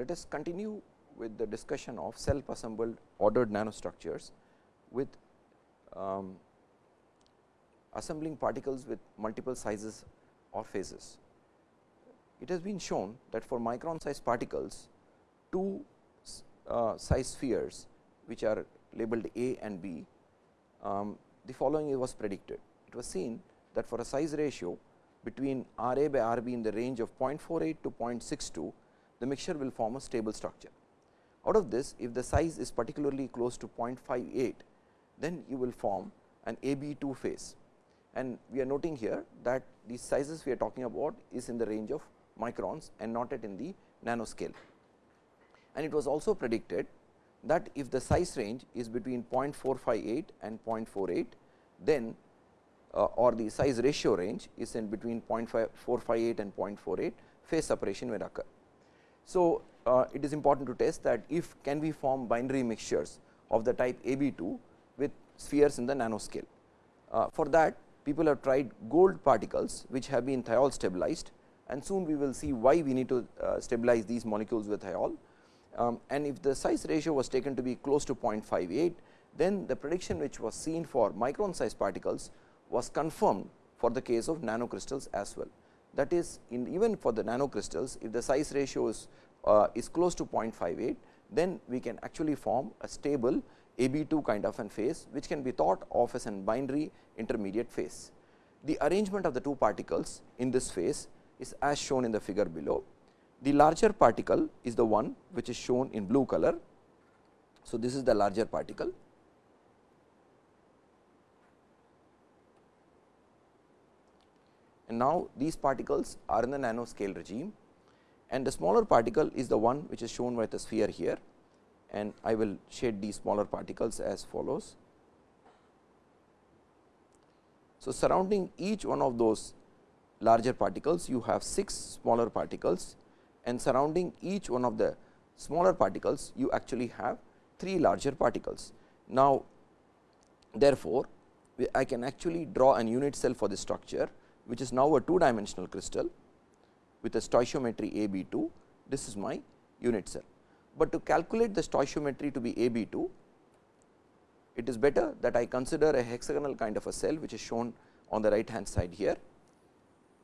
let us continue with the discussion of self assembled ordered nanostructures with um, assembling particles with multiple sizes or phases. It has been shown that for micron size particles, two uh, size spheres which are labeled A and B, um, the following was predicted. It was seen that for a size ratio between R A by R B in the range of 0.48 to 0.62, the mixture will form a stable structure. Out of this, if the size is particularly close to 0.58, then you will form an A B 2 phase. And we are noting here that the sizes we are talking about is in the range of microns and not at in the nanoscale. And it was also predicted that if the size range is between 0.458 and 0.48, then uh, or the size ratio range is in between 0.458 and 0.48, phase separation will occur. So, uh, it is important to test that if can we form binary mixtures of the type AB2 with spheres in the nanoscale. Uh, for that people have tried gold particles which have been thiol stabilized and soon we will see why we need to uh, stabilize these molecules with thiol. Um, and if the size ratio was taken to be close to 0.58, then the prediction which was seen for micron size particles was confirmed for the case of nanocrystals as well. That is in even for the nanocrystals, if the size ratio is, uh, is close to 0.58, then we can actually form a stable AB2 kind of an phase, which can be thought of as an binary intermediate phase. The arrangement of the two particles in this phase is as shown in the figure below. The larger particle is the one which is shown in blue color. So, this is the larger particle and now these particles are in the nanoscale regime and the smaller particle is the one which is shown by the sphere here and I will shade these smaller particles as follows. So, surrounding each one of those larger particles you have 6 smaller particles and surrounding each one of the smaller particles you actually have 3 larger particles. Now, therefore, I can actually draw an unit cell for this structure which is now a two dimensional crystal with a stoichiometry A B 2 this is my unit cell. But to calculate the stoichiometry to be A B 2 it is better that I consider a hexagonal kind of a cell which is shown on the right hand side here.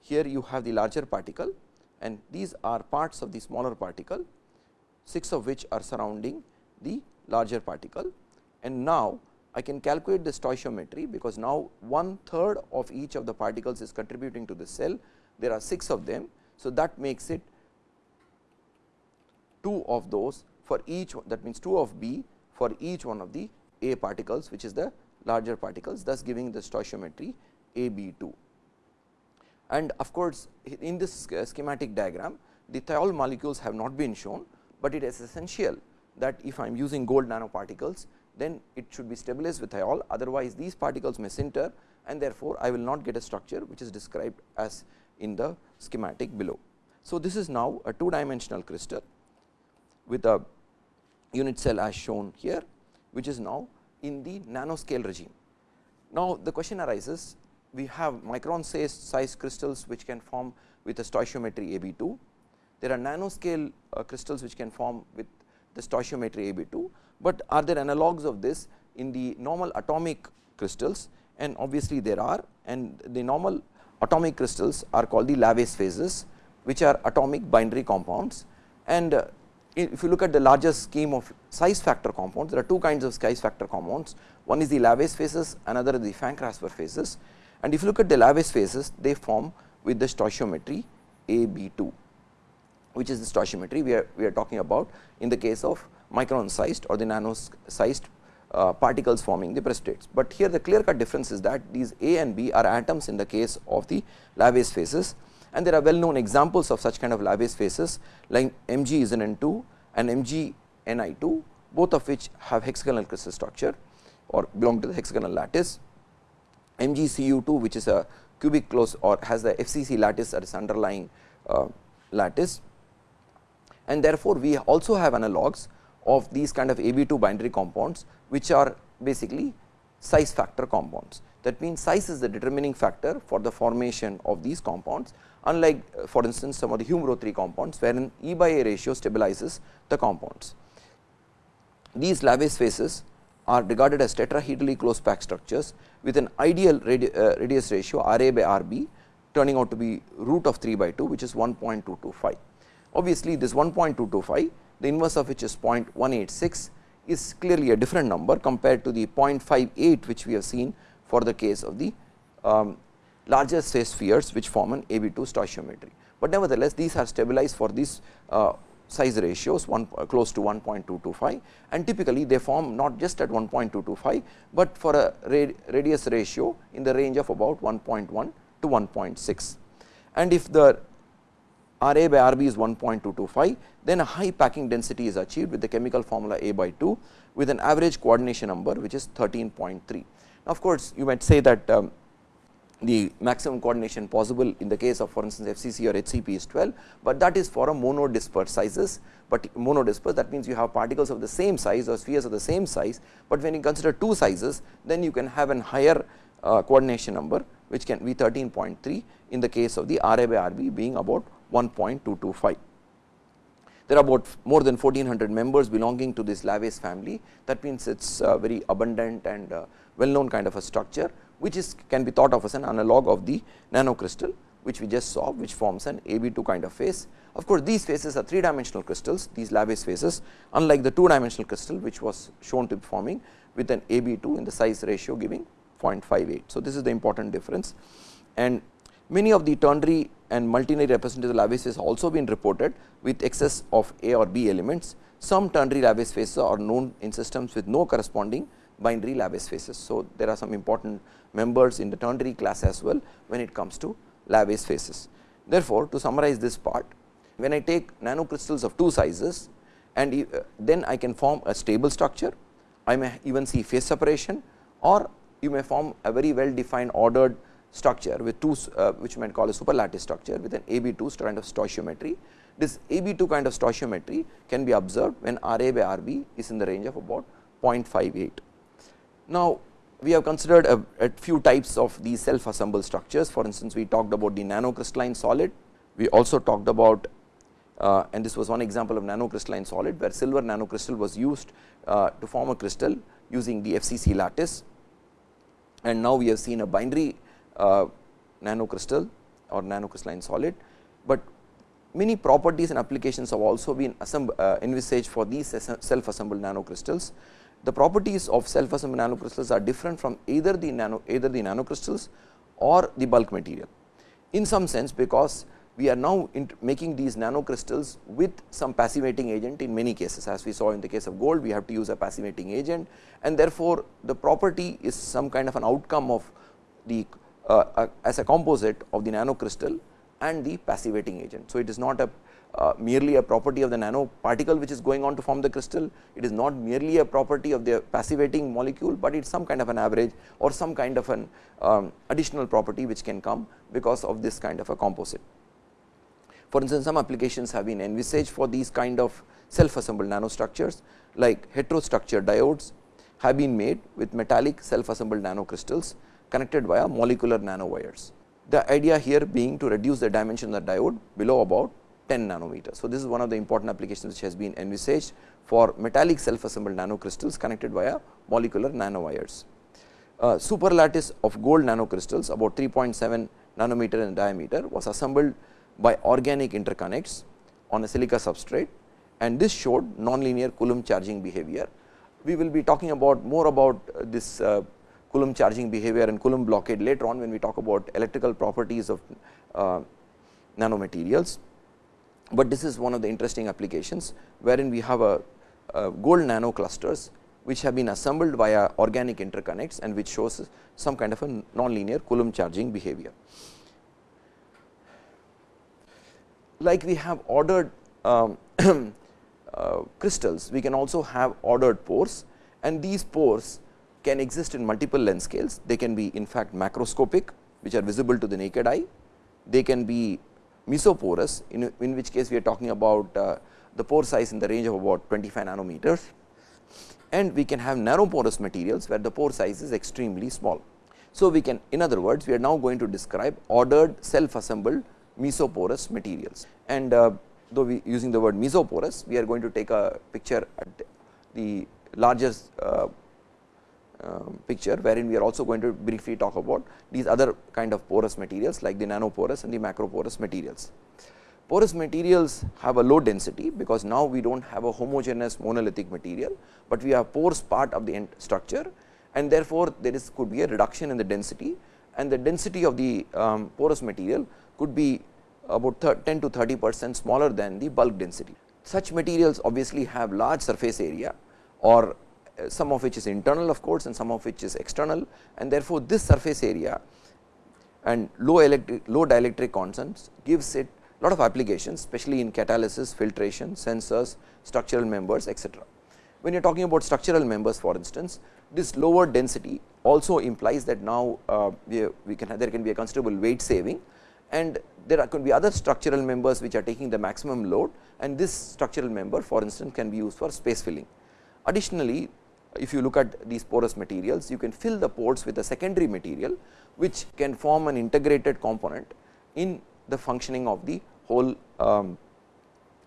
Here you have the larger particle and these are parts of the smaller particle 6 of which are surrounding the larger particle and now I can calculate the stoichiometry because now one third of each of the particles is contributing to the cell. There are 6 of them. So, that makes it 2 of those for each that means 2 of B for each one of the A particles which is the larger particles thus giving the stoichiometry A B 2. And of course, in this schematic diagram the thiol molecules have not been shown, but it is essential that if I am using gold nanoparticles then it should be stabilized with thiol otherwise these particles may sinter and therefore, I will not get a structure which is described as in the schematic below. So, this is now a two dimensional crystal with a unit cell as shown here which is now in the nanoscale regime. Now, the question arises we have micron size, crystals which can form with a stoichiometry A B 2. There are nanoscale uh, crystals which can form with the stoichiometry A B 2, but are there analogues of this in the normal atomic crystals? And obviously there are. And the normal atomic crystals are called the Laves phases which are atomic binary compounds. And uh, if you look at the larger scheme of size factor compounds there are two kinds of size factor compounds. One is the Laves phases another is the Frank-Kasper phases. And if you look at the Laves phases they form with the stoichiometry A B 2 which is the stoichiometry we are we are talking about in the case of micron sized or the nano sized uh, particles forming the precipitates. But here the clear cut difference is that these A and B are atoms in the case of the Laves phases and there are well known examples of such kind of Laves phases like Mg Zn2 and Mg Ni2 both of which have hexagonal crystal structure or belong to the hexagonal lattice. MgCu2 which is a cubic close or has the FCC lattice as underlying uh, lattice and therefore, we also have analogues of these kind of AB2 binary compounds which are basically size factor compounds. That means, size is the determining factor for the formation of these compounds unlike uh, for instance, some of the Hume-Rothery compounds wherein E by A ratio stabilizes the compounds. These Laves phases are regarded as tetrahedrally close packed structures with an ideal radi uh, radius ratio R A by R B turning out to be root of 3 by 2 which is 1.225. Obviously, this 1.225 the inverse of which is 0.186 is clearly a different number compared to the 0.58 which we have seen for the case of the um, larger phase spheres which form an AB2 stoichiometry. But nevertheless, these are stabilized for these uh, size ratios one uh, close to 1.225 and typically they form not just at 1.225, but for a radius ratio in the range of about 1.1 to 1.6. And if the R A by R B is 1.225, then a high packing density is achieved with the chemical formula A by 2 with an average coordination number which is 13.3. Of course, you might say that um, the maximum coordination possible in the case of for instance FCC or HCP is 12, but that is for a monodisperse sizes, but monodisperse that means you have particles of the same size or spheres of the same size, but when you consider two sizes then you can have an higher uh, coordination number which can be 13.3 in the case of the RA by RB being about 1.225. There are about more than 1400 members belonging to this Laves family that means it is uh, very abundant and uh, well known kind of a structure which is can be thought of as an analog of the nanocrystal which we just saw which forms an AB2 kind of phase. Of course, these phases are 3 dimensional crystals these Laves phases unlike the 2 dimensional crystal which was shown to be forming with an AB2 in the size ratio giving 0.58. So, this is the important difference and many of the ternary and multinary representative Laves phases also been reported with excess of A or B elements. Some ternary Laves phases are known in systems with no corresponding binary Laves phases. So, there are some important members in the ternary class as well when it comes to Laves phases. Therefore, to summarize this part, when I take nanocrystals of two sizes and uh, then I can form a stable structure, I may even see phase separation or you may form a very well defined ordered structure with two uh, which you might call a superlattice structure with an AB2 kind of stoichiometry. This AB2 kind of stoichiometry can be observed when RA by RB is in the range of about 0.58. Now, we have considered a, a, few types of these self assembled structures. For instance, we talked about the nanocrystalline solid. We also talked about uh, and this was one example of nanocrystalline solid, where silver nanocrystal was used uh, to form a crystal using the FCC lattice. And now, we have seen a binary nanocrystal or nanocrystalline solid, but many properties and applications have also been uh, envisaged for these self assembled nanocrystals the properties of self assembled nanocrystals are different from either the nano either the nanocrystals or the bulk material. In some sense because we are now making these nanocrystals with some passivating agent in many cases. As we saw in the case of gold we have to use a passivating agent and therefore, the property is some kind of an outcome of the uh, uh, as a composite of the nanocrystal and the passivating agent. So, it is not a uh, merely a property of the nanoparticle which is going on to form the crystal. It is not merely a property of the passivating molecule, but it is some kind of an average or some kind of an um, additional property which can come because of this kind of a composite. For instance, some applications have been envisaged for these kind of self assembled nanostructures like heterostructure diodes have been made with metallic self assembled nanocrystals connected via molecular nanowires. The idea here being to reduce the dimension of the diode below about 10 nanometers. So, this is one of the important applications which has been envisaged for metallic self assembled nanocrystals connected via molecular nanowires. Uh, superlattice of gold nanocrystals about 3.7 nanometer in diameter was assembled by organic interconnects on a silica substrate and this showed nonlinear Coulomb charging behavior. We will be talking about more about uh, this uh, Coulomb charging behavior and Coulomb blockade later on when we talk about electrical properties of uh, nanomaterials but this is one of the interesting applications wherein we have a, a gold nano clusters which have been assembled via organic interconnects and which shows some kind of a nonlinear Coulomb charging behavior. Like we have ordered um, uh, crystals, we can also have ordered pores and these pores can exist in multiple length scales. They can be in fact macroscopic which are visible to the naked eye. They can be mesoporous in, in which case we are talking about uh, the pore size in the range of about 25 nanometers and we can have nanoporous materials where the pore size is extremely small. So, we can in other words we are now going to describe ordered self assembled mesoporous materials and uh, though we using the word mesoporous we are going to take a picture at the largest uh, picture wherein we are also going to briefly talk about these other kind of porous materials like the nanoporous and the macroporous materials. Porous materials have a low density because now we do not have a homogeneous monolithic material, but we have pores part of the structure and therefore, there is could be a reduction in the density and the density of the um, porous material could be about 10 to 30 percent smaller than the bulk density. Such materials obviously have large surface area or some of which is internal of course, and some of which is external and therefore, this surface area and low electric low dielectric constants gives it lot of applications especially in catalysis, filtration, sensors, structural members etc. When you are talking about structural members for instance, this lower density also implies that now uh, we, we can there can be a considerable weight saving and there are, could be other structural members which are taking the maximum load and this structural member for instance can be used for space filling. Additionally, if you look at these porous materials, you can fill the pores with a secondary material which can form an integrated component in the functioning of the whole um,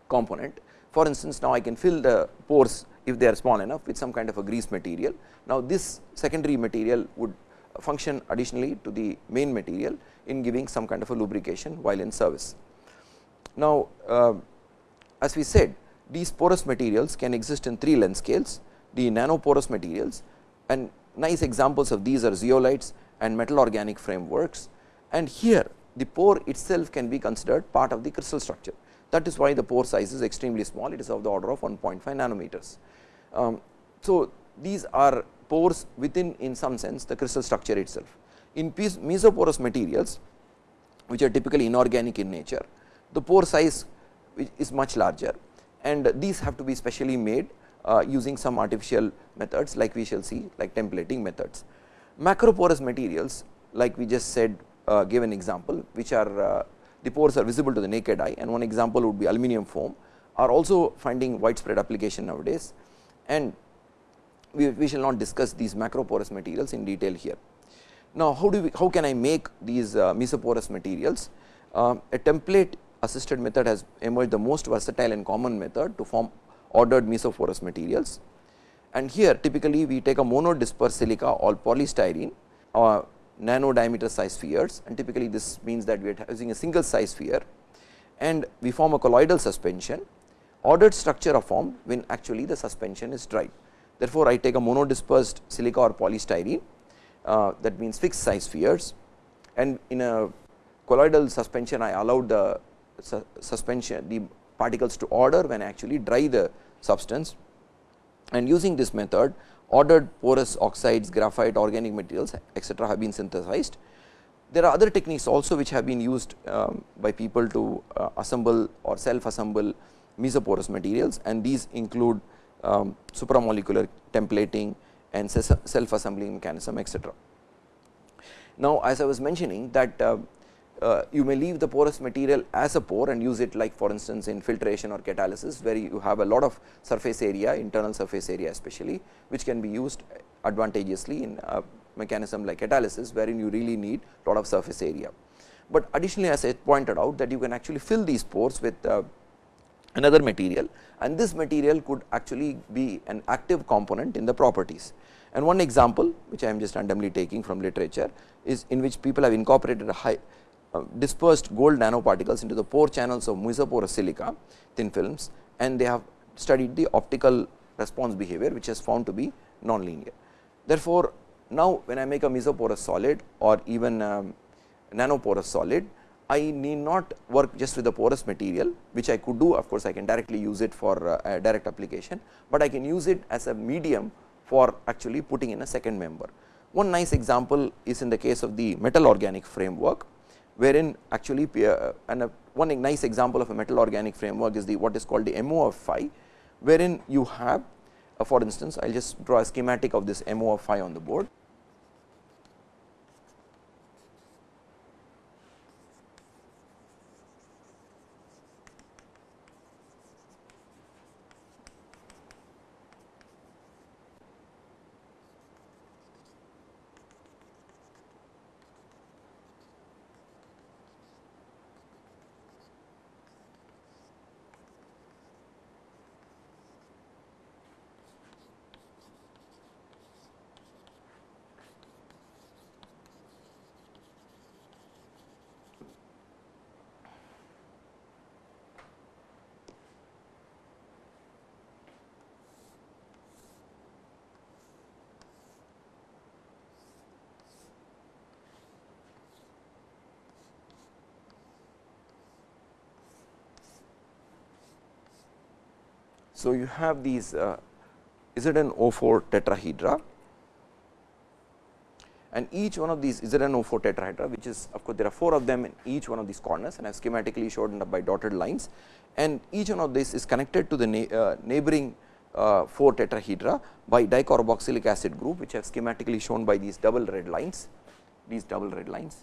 component. For instance, now I can fill the pores if they are small enough with some kind of a grease material. Now, this secondary material would function additionally to the main material in giving some kind of a lubrication while in service. Now, uh, as we said these porous materials can exist in three length scales, the nanoporous materials and nice examples of these are zeolites and metal organic frameworks and here the pore itself can be considered part of the crystal structure. That is why the pore size is extremely small, it is of the order of 1.5 nanometers. Um, so, these are pores within in some sense the crystal structure itself. In mesoporous materials which are typically inorganic in nature, the pore size is much larger and these have to be specially made using some artificial methods like we shall see like templating methods. Macroporous materials like we just said uh, give an example which are uh, the pores are visible to the naked eye and one example would be aluminum foam are also finding widespread application nowadays and we, we shall not discuss these macroporous materials in detail here. Now, how do we how can I make these uh, mesoporous materials? Uh, a template assisted method has emerged the most versatile and common method to form ordered mesoporous materials. And here typically we take a monodisperse silica or polystyrene or nano diameter size spheres and typically this means that we are using a single size sphere and we form a colloidal suspension. Ordered structure are formed when actually the suspension is dry. Therefore, I take a monodispersed silica or polystyrene uh, that means fixed size spheres and in a colloidal suspension I allow the su suspension the particles to order when actually dry the substance and using this method ordered porous oxides, graphite, organic materials etcetera have been synthesized. There are other techniques also which have been used um, by people to uh, assemble or self assemble mesoporous materials and these include um, supramolecular templating and self assembling mechanism etcetera. Now, as I was mentioning that uh, uh, you may leave the porous material as a pore and use it like for instance, in filtration or catalysis where you have a lot of surface area internal surface area especially which can be used advantageously in a mechanism like catalysis wherein you really need a lot of surface area. But additionally as I pointed out that you can actually fill these pores with uh, another material and this material could actually be an active component in the properties. And one example which I am just randomly taking from literature is in which people have incorporated a high dispersed gold nanoparticles into the pore channels of mesoporous silica thin films and they have studied the optical response behavior which is found to be nonlinear. Therefore, now when I make a mesoporous solid or even um, nanoporous solid, I need not work just with the porous material which I could do of course, I can directly use it for uh, direct application, but I can use it as a medium for actually putting in a second member. One nice example is in the case of the metal organic framework wherein actually uh, and a, one nice example of a metal organic framework is the what is called the MOF5 wherein you have uh, for instance I will just draw a schematic of this MOF5 on the board. So, you have these uh, ZnO4 tetrahedra and each one of these ZnO4 tetrahedra which is of course, there are 4 of them in each one of these corners and I have schematically shown by dotted lines and each one of these is connected to the na uh, neighboring uh, 4 tetrahedra by dicarboxylic acid group which I have schematically shown by these double red lines, these double red lines.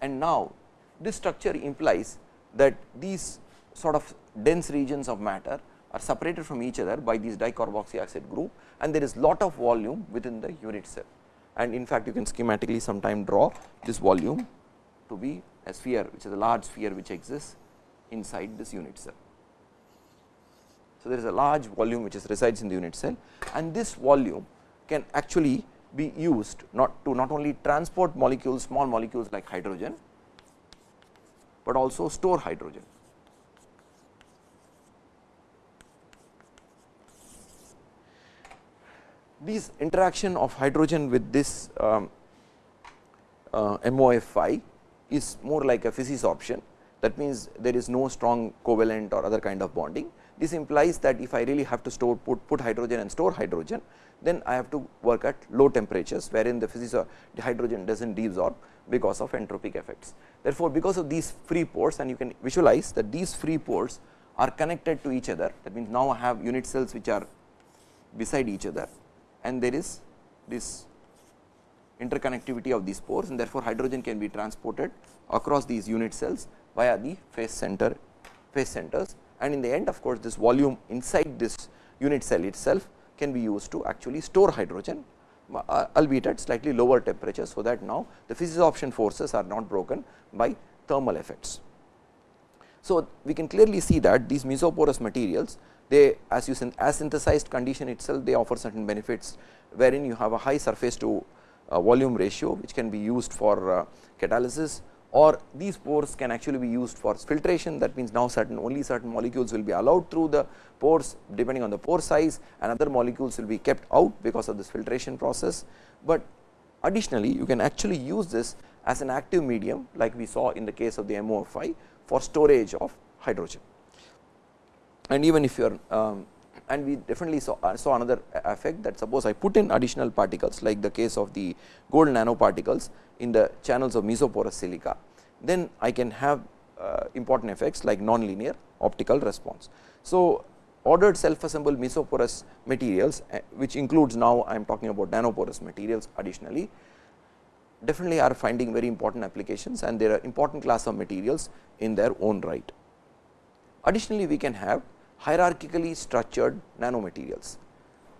And now, this structure implies that these sort of dense regions of matter are separated from each other by these dicarboxy acid group and there is lot of volume within the unit cell. And in fact, you can schematically sometime draw this volume to be a sphere which is a large sphere which exists inside this unit cell. So, there is a large volume which is resides in the unit cell and this volume can actually be used not to not only transport molecules small molecules like hydrogen, but also store hydrogen. These interaction of hydrogen with this um, uh, MOF5 is more like a physisorption that means there is no strong covalent or other kind of bonding. This implies that if I really have to store put, put hydrogen and store hydrogen, then I have to work at low temperatures wherein the physics the hydrogen does not deabsorb because of entropic effects. Therefore, because of these free pores and you can visualize that these free pores are connected to each other that means now I have unit cells which are beside each other and there is this interconnectivity of these pores and therefore, hydrogen can be transported across these unit cells via the phase center phase centers and in the end of course, this volume inside this unit cell itself can be used to actually store hydrogen uh, albeit at slightly lower temperature. So, that now the physisorption forces are not broken by thermal effects. So, we can clearly see that these mesoporous materials they as you said, as synthesized condition itself they offer certain benefits wherein you have a high surface to uh, volume ratio which can be used for uh, catalysis or these pores can actually be used for filtration that means now certain only certain molecules will be allowed through the pores depending on the pore size and other molecules will be kept out because of this filtration process. But additionally you can actually use this as an active medium like we saw in the case of the MOF5 for storage of hydrogen. And even if you are um, and we definitely saw, uh, saw another effect that suppose I put in additional particles like the case of the gold nanoparticles in the channels of mesoporous silica, then I can have uh, important effects like nonlinear optical response. So, ordered self assembled mesoporous materials uh, which includes now I am talking about nanoporous materials additionally definitely are finding very important applications and there are important class of materials in their own right. Additionally, we can have hierarchically structured nanomaterials.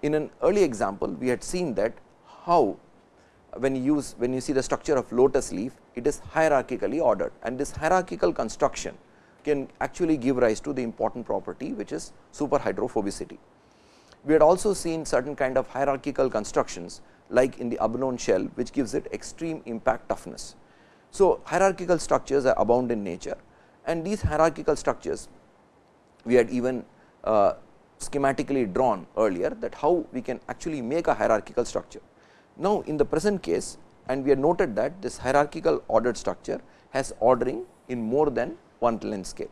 In an early example, we had seen that how when you use when you see the structure of lotus leaf, it is hierarchically ordered and this hierarchical construction can actually give rise to the important property which is superhydrophobicity. We had also seen certain kind of hierarchical constructions like in the abalone shell which gives it extreme impact toughness. So, hierarchical structures are abound in nature and these hierarchical structures we had even uh, schematically drawn earlier that how we can actually make a hierarchical structure. Now, in the present case and we have noted that this hierarchical ordered structure has ordering in more than one length scale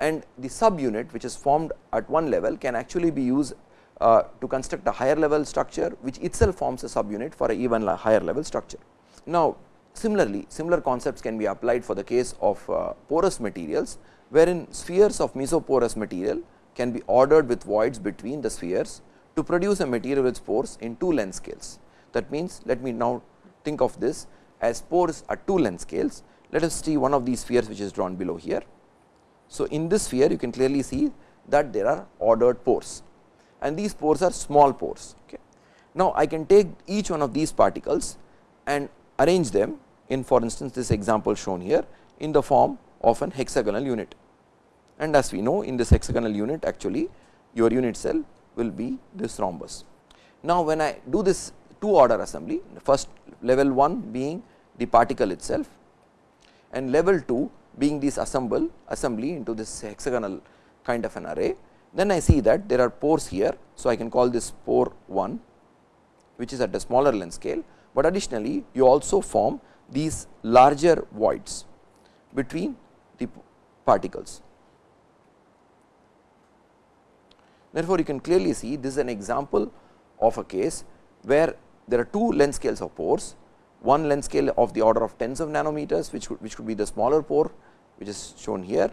and the subunit which is formed at one level can actually be used uh, to construct a higher level structure which itself forms a subunit for a even higher level structure. Now, similarly similar concepts can be applied for the case of uh, porous materials wherein spheres of mesoporous material can be ordered with voids between the spheres to produce a material with pores in two length scales. That means, let me now think of this as pores at two length scales. Let us see one of these spheres which is drawn below here. So, in this sphere you can clearly see that there are ordered pores and these pores are small pores. Okay. Now, I can take each one of these particles and arrange them in for instance, this example shown here in the form of an hexagonal unit. And as we know in this hexagonal unit actually your unit cell will be this rhombus. Now, when I do this two order assembly first level 1 being the particle itself and level 2 being this assemble assembly into this hexagonal kind of an array. Then I see that there are pores here. So, I can call this pore 1 which is at a smaller length scale, but additionally you also form these larger voids between the particles. Therefore, you can clearly see this is an example of a case where there are two length scales of pores, one length scale of the order of tens of nanometers which could, which could be the smaller pore which is shown here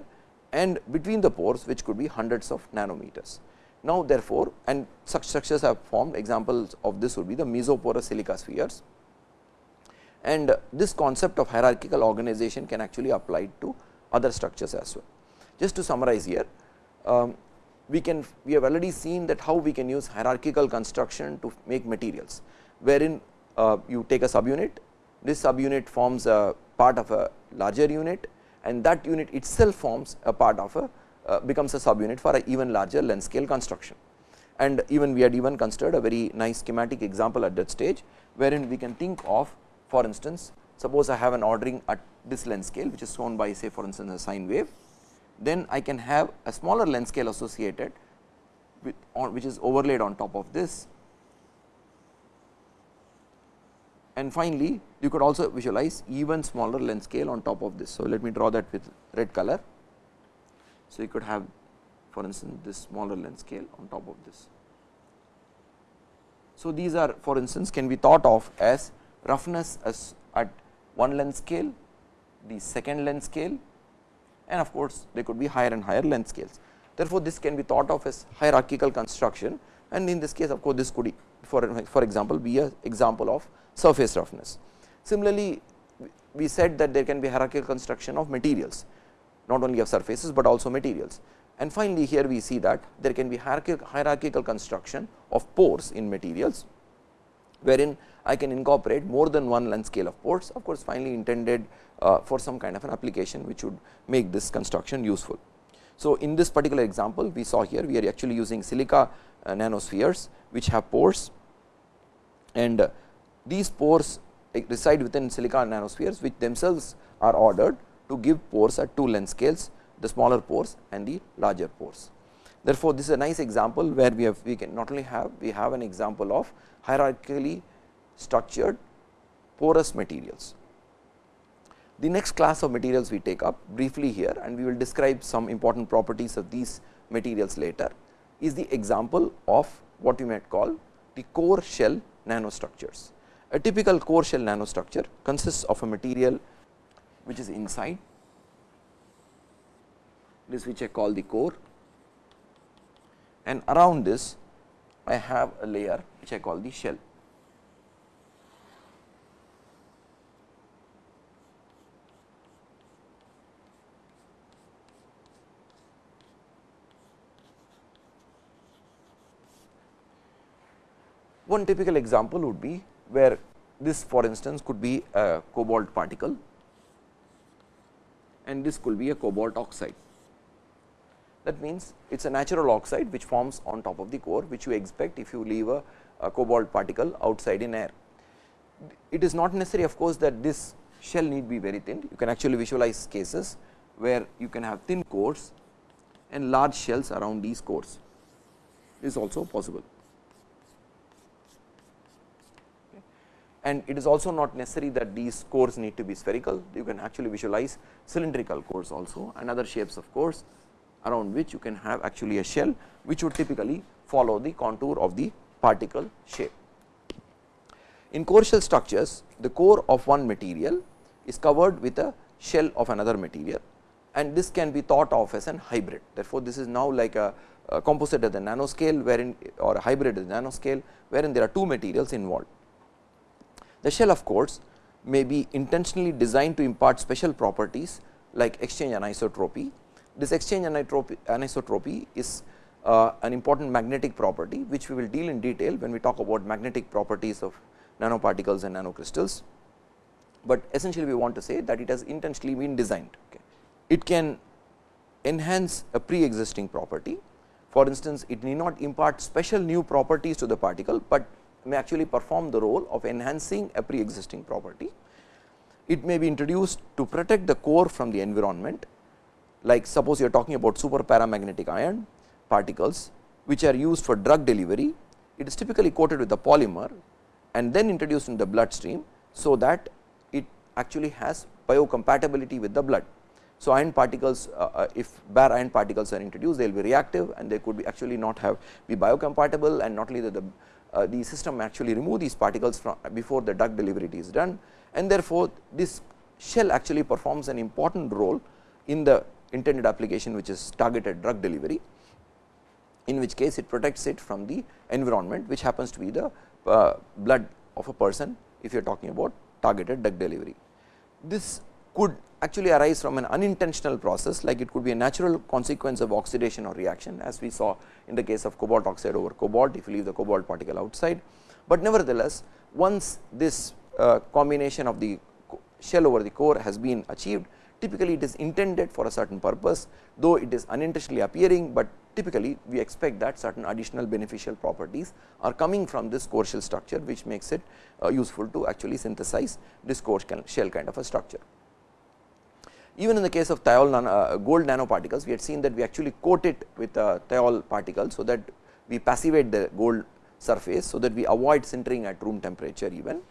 and between the pores which could be hundreds of nanometers. Now, therefore, and such structures have formed examples of this would be the mesoporous silica spheres and this concept of hierarchical organization can actually apply to other structures as well. Just to summarize here, um, we can we have already seen that how we can use hierarchical construction to make materials, wherein uh, you take a subunit, this subunit forms a part of a larger unit and that unit itself forms a part of a uh, becomes a subunit for a even larger length scale construction. And even we had even considered a very nice schematic example at that stage, wherein we can think of for instance, suppose I have an ordering at this length scale which is shown by say for instance, a sine wave, then I can have a smaller length scale associated with on which is overlaid on top of this. And finally, you could also visualize even smaller length scale on top of this. So, let me draw that with red color. So, you could have for instance, this smaller length scale on top of this. So, these are for instance, can be thought of as roughness as at one length scale, the second length scale and of course, there could be higher and higher length scales. Therefore, this can be thought of as hierarchical construction and in this case of course, this could for, for example, be a example of surface roughness. Similarly, we said that there can be hierarchical construction of materials, not only of surfaces, but also materials. And finally, here we see that there can be hierarchical construction of pores in materials, wherein I can incorporate more than one length scale of pores of course, finally intended uh, for some kind of an application which would make this construction useful. So, in this particular example we saw here we are actually using silica uh, nanospheres which have pores and uh, these pores reside within silica nanospheres which themselves are ordered to give pores at two length scales the smaller pores and the larger pores. Therefore, this is a nice example where we have we can not only have we have an example of hierarchically structured porous materials. The next class of materials we take up briefly here and we will describe some important properties of these materials later is the example of what we might call the core shell nanostructures. A typical core shell nanostructure consists of a material which is inside this which I call the core and around this I have a layer which I call the shell. One typical example would be where this for instance could be a cobalt particle and this could be a cobalt oxide. That means, it is a natural oxide which forms on top of the core which you expect if you leave a, a cobalt particle outside in air. It is not necessary of course, that this shell need be very thin. You can actually visualize cases where you can have thin cores and large shells around these cores is also possible. And it is also not necessary that these cores need to be spherical. You can actually visualize cylindrical cores also and other shapes of cores around which you can have actually a shell which would typically follow the contour of the particle shape. In core shell structures, the core of one material is covered with a shell of another material and this can be thought of as an hybrid. Therefore, this is now like a, a composite at the nanoscale wherein or a hybrid at the nanoscale wherein there are two materials involved. The shell of course, may be intentionally designed to impart special properties like exchange anisotropy. This exchange anisotropy is uh, an important magnetic property, which we will deal in detail when we talk about magnetic properties of nanoparticles and nanocrystals. But essentially we want to say that it has intentionally been designed. Okay. It can enhance a pre-existing property. For instance, it need not impart special new properties to the particle, but may actually perform the role of enhancing a pre-existing property. It may be introduced to protect the core from the environment, like suppose you are talking about super paramagnetic iron particles, which are used for drug delivery. It is typically coated with a polymer and then introduced in the bloodstream, so that it actually has biocompatibility with the blood. So, iron particles uh, uh, if bare iron particles are introduced they will be reactive and they could be actually not have be biocompatible and not only that the uh, the system actually remove these particles from before the drug delivery is done and therefore, this shell actually performs an important role in the intended application which is targeted drug delivery in which case it protects it from the environment which happens to be the uh, blood of a person if you are talking about targeted drug delivery. This could actually arise from an unintentional process like it could be a natural consequence of oxidation or reaction as we saw in the case of cobalt oxide over cobalt if you leave the cobalt particle outside. But nevertheless, once this uh, combination of the shell over the core has been achieved typically it is intended for a certain purpose though it is unintentionally appearing, but typically we expect that certain additional beneficial properties are coming from this core shell structure which makes it uh, useful to actually synthesize this core shell kind of a structure. Even in the case of thiol nano, uh, gold nanoparticles we had seen that we actually coat it with a thiol particle so that we passivate the gold surface so that we avoid sintering at room temperature even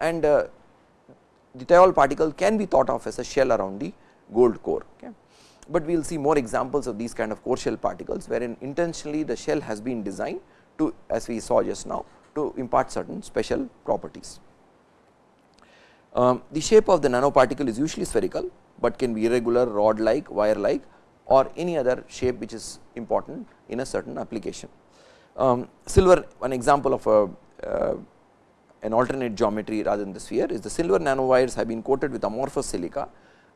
and uh, the thiol particle can be thought of as a shell around the gold core. Okay but we will see more examples of these kind of core shell particles wherein intentionally the shell has been designed to as we saw just now to impart certain special properties. Um, the shape of the nanoparticle is usually spherical, but can be irregular rod like wire like or any other shape which is important in a certain application. Um, silver one example of a uh, an alternate geometry rather than the sphere is the silver nanowires have been coated with amorphous silica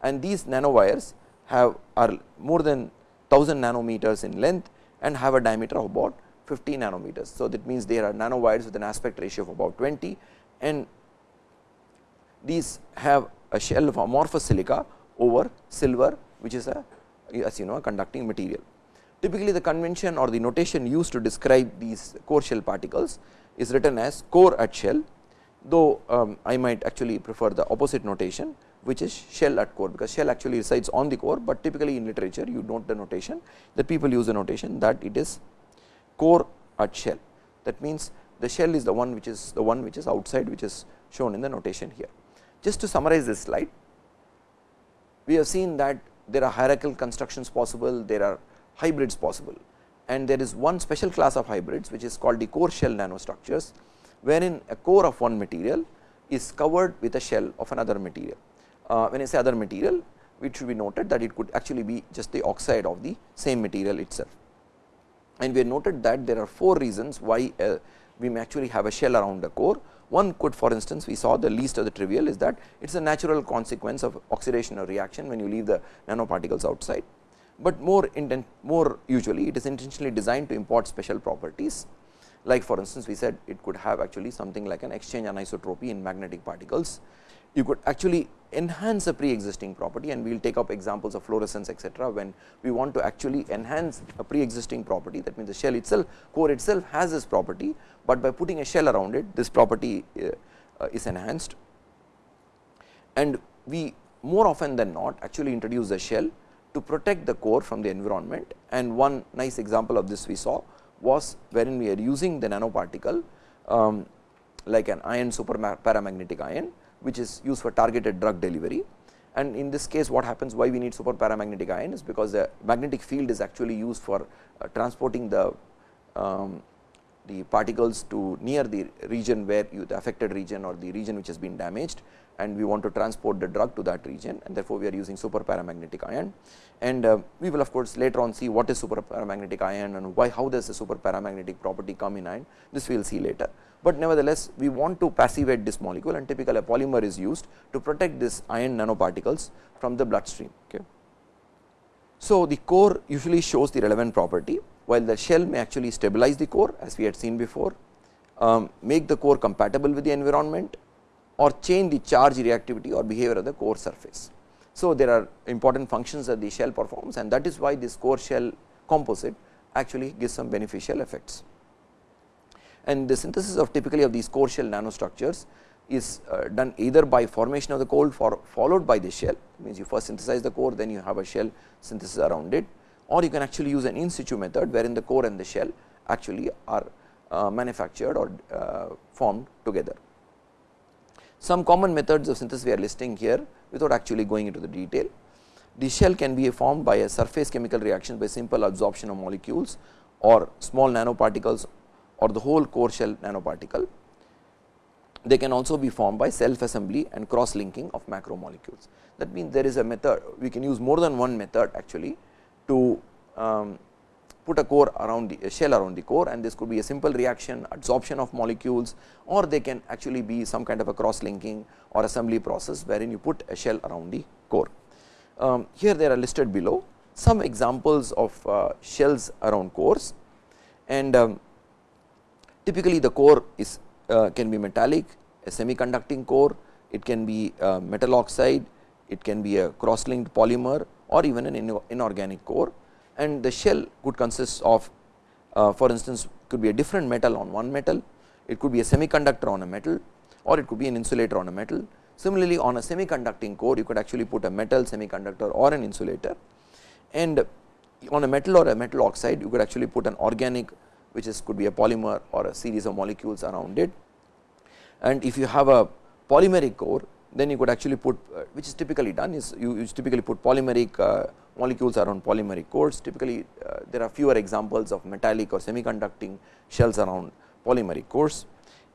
and these nanowires have are more than 1000 nanometers in length and have a diameter of about 50 nanometers. So, that means there are nanowires with an aspect ratio of about 20 and these have a shell of amorphous silica over silver which is a as you know a conducting material. Typically, the convention or the notation used to describe these core shell particles is written as core at shell, though um, I might actually prefer the opposite notation which is shell at core because shell actually resides on the core, but typically in literature you note the notation that people use the notation that it is core at shell. That means, the shell is the one which is the one which is outside which is shown in the notation here. Just to summarize this slide, we have seen that there are hierarchical constructions possible, there are hybrids possible and there is one special class of hybrids which is called the core shell nanostructures, wherein a core of one material is covered with a shell of another material uh, when I say other material it should be noted that it could actually be just the oxide of the same material itself. And we have noted that there are four reasons why uh, we may actually have a shell around the core. One could for instance, we saw the least of the trivial is that it is a natural consequence of oxidation or reaction when you leave the nanoparticles outside, but more intent more usually it is intentionally designed to import special properties like for instance, we said it could have actually something like an exchange anisotropy in magnetic particles. You could actually enhance a pre-existing property and we will take up examples of fluorescence etc., when we want to actually enhance a pre-existing property. That means the shell itself core itself has this property, but by putting a shell around it this property uh, is enhanced. And we more often than not actually introduce the shell to protect the core from the environment. And one nice example of this we saw was wherein we are using the nanoparticle um, like an iron super paramagnetic iron which is used for targeted drug delivery. And in this case what happens why we need super paramagnetic iron is because the magnetic field is actually used for uh, transporting the um, the particles to near the region where you the affected region or the region which has been damaged and we want to transport the drug to that region and therefore, we are using super paramagnetic iron. And uh, we will of course, later on see what is super paramagnetic iron and why how does the super paramagnetic property come in ion this we will see later but nevertheless we want to passivate this molecule and typically a polymer is used to protect this iron nanoparticles from the bloodstream. Okay. So, the core usually shows the relevant property while the shell may actually stabilize the core as we had seen before, um, make the core compatible with the environment or change the charge reactivity or behavior of the core surface. So, there are important functions that the shell performs and that is why this core shell composite actually gives some beneficial effects and the synthesis of typically of these core shell nanostructures is uh, done either by formation of the core for followed by the shell means you first synthesize the core then you have a shell synthesis around it or you can actually use an in situ method wherein the core and the shell actually are uh, manufactured or uh, formed together. Some common methods of synthesis we are listing here without actually going into the detail. The shell can be formed by a surface chemical reaction by simple absorption of molecules or small nanoparticles or the whole core shell nanoparticle. They can also be formed by self assembly and cross linking of macromolecules. That means, there is a method we can use more than one method actually to um, put a core around the shell around the core and this could be a simple reaction adsorption of molecules or they can actually be some kind of a cross linking or assembly process wherein you put a shell around the core. Um, here they are listed below some examples of uh, shells around cores and um, typically the core is uh, can be metallic, a semiconducting core, it can be uh, metal oxide, it can be a cross linked polymer or even an inorganic core and the shell could consist of uh, for instance could be a different metal on one metal, it could be a semiconductor on a metal or it could be an insulator on a metal. Similarly, on a semiconducting core you could actually put a metal semiconductor or an insulator and on a metal or a metal oxide you could actually put an organic which is could be a polymer or a series of molecules around it. And if you have a polymeric core then you could actually put uh, which is typically done is you, you typically put polymeric uh, molecules around polymeric cores. Typically uh, there are fewer examples of metallic or semiconducting shells around polymeric cores.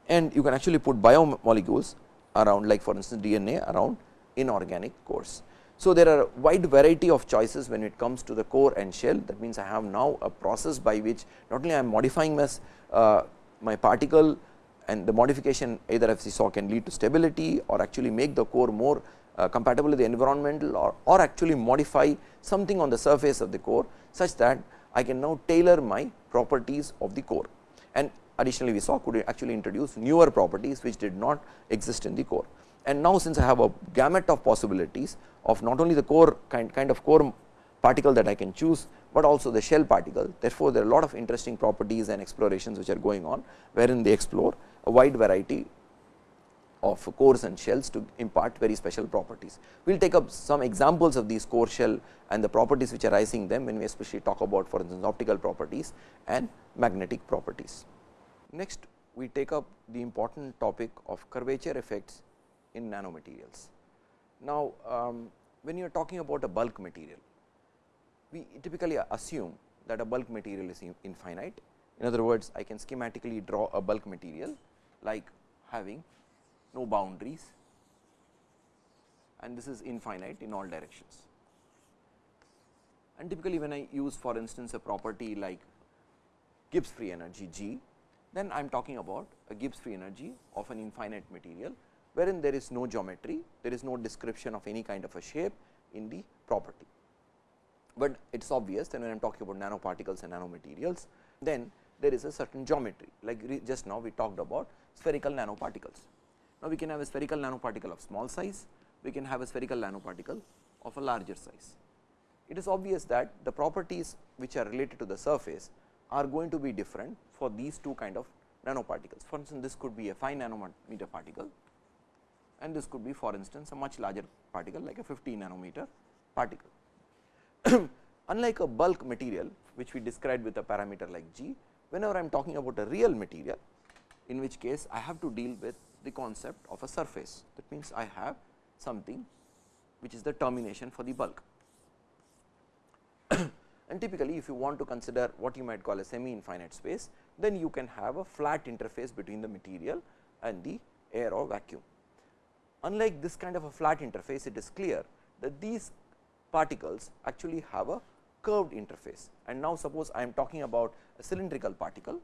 And you can actually put biomolecules around like for instance DNA around inorganic cores. So, there are a wide variety of choices when it comes to the core and shell. That means I have now a process by which not only I am modifying my, uh, my particle and the modification either we saw can lead to stability or actually make the core more uh, compatible with the environmental or, or actually modify something on the surface of the core such that I can now tailor my properties of the core and additionally we saw could actually introduce newer properties which did not exist in the core. And now since I have a gamut of possibilities of not only the core kind, kind of core particle that I can choose, but also the shell particle. Therefore, there are a lot of interesting properties and explorations which are going on, wherein they explore a wide variety of cores and shells to impart very special properties. We will take up some examples of these core shell and the properties which are arising them when we especially talk about for instance optical properties and magnetic properties. Next we take up the important topic of curvature effects in nanomaterials. Now, um, when you are talking about a bulk material, we typically assume that a bulk material is infinite. In other words, I can schematically draw a bulk material like having no boundaries and this is infinite in all directions. And typically, when I use for instance, a property like Gibbs free energy G, then I am talking about a Gibbs free energy of an infinite material wherein there is no geometry, there is no description of any kind of a shape in the property. But it is obvious that when I am talking about nanoparticles and nanomaterials, then there is a certain geometry like just now we talked about spherical nanoparticles. Now, we can have a spherical nanoparticle of small size, we can have a spherical nanoparticle of a larger size. It is obvious that the properties which are related to the surface are going to be different for these two kind of nanoparticles. For instance, this could be a 5 nanometer particle and this could be for instance, a much larger particle like a 50 nanometer particle. Unlike a bulk material which we described with a parameter like g, whenever I am talking about a real material in which case I have to deal with the concept of a surface. That means, I have something which is the termination for the bulk. and typically, if you want to consider what you might call a semi infinite space, then you can have a flat interface between the material and the air or vacuum. Unlike this kind of a flat interface, it is clear that these particles actually have a curved interface. And now, suppose I am talking about a cylindrical particle,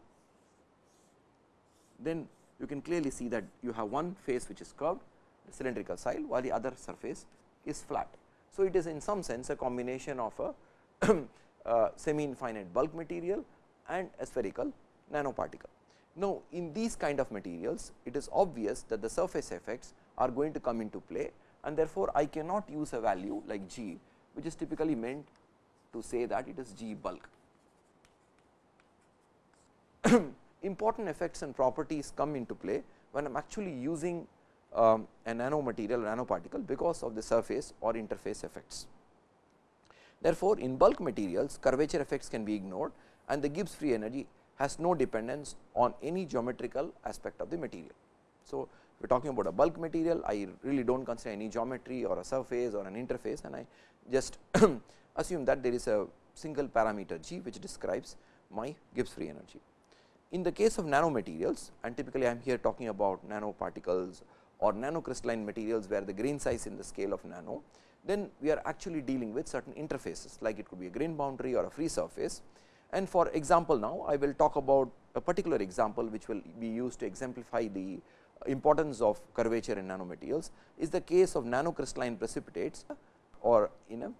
then you can clearly see that you have one face which is curved, the cylindrical side, while the other surface is flat. So, it is in some sense a combination of a uh, semi infinite bulk material and a spherical nanoparticle. Now, in these kind of materials, it is obvious that the surface effects are going to come into play and therefore, I cannot use a value like g which is typically meant to say that it is g bulk. Important effects and properties come into play when I am actually using um, a nanomaterial nanoparticle because of the surface or interface effects. Therefore, in bulk materials curvature effects can be ignored and the Gibbs free energy has no dependence on any geometrical aspect of the material. So, we are talking about a bulk material, I really do not consider any geometry or a surface or an interface and I just assume that there is a single parameter g which describes my Gibbs free energy. In the case of nanomaterials and typically I am here talking about nanoparticles or nanocrystalline materials where the grain size in the scale of nano, then we are actually dealing with certain interfaces like it could be a grain boundary or a free surface. And for example, now I will talk about a particular example which will be used to exemplify the importance of curvature in nanomaterials is the case of nanocrystalline precipitates or in a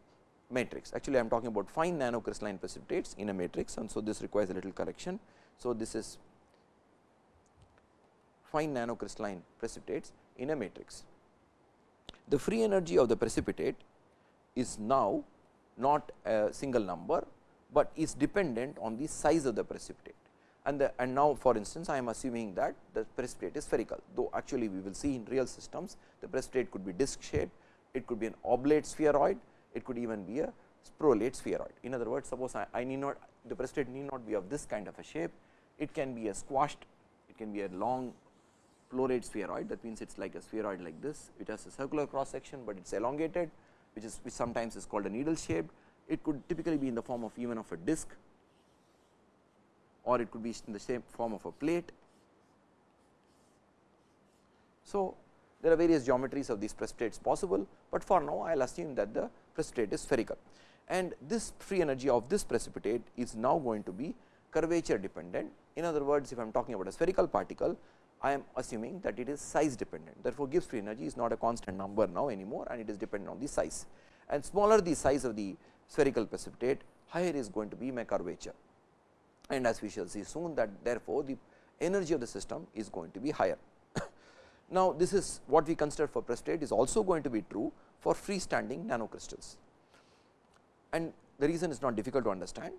matrix. Actually, I am talking about fine nanocrystalline precipitates in a matrix and so this requires a little correction. So, this is fine nanocrystalline precipitates in a matrix. The free energy of the precipitate is now not a single number, but is dependent on the size of the precipitate and the and now for instance, I am assuming that the precipitate is spherical, though actually we will see in real systems the precipitate could be disc shaped, it could be an oblate spheroid, it could even be a prolate spheroid. In other words, suppose I, I need not the precipitate need not be of this kind of a shape, it can be a squashed, it can be a long prolate spheroid that means, it is like a spheroid like this, it has a circular cross section, but it is elongated which is which sometimes is called a needle shaped. It could typically be in the form of even of a disc or it could be in the same form of a plate. So, there are various geometries of these precipitates possible, but for now I will assume that the precipitate is spherical and this free energy of this precipitate is now going to be curvature dependent. In other words, if I am talking about a spherical particle, I am assuming that it is size dependent. Therefore, Gibbs free energy is not a constant number now anymore and it is dependent on the size and smaller the size of the spherical precipitate, higher is going to be my curvature and as we shall see soon that therefore, the energy of the system is going to be higher. Now, this is what we consider for precipitate is also going to be true for freestanding nanocrystals. And the reason is not difficult to understand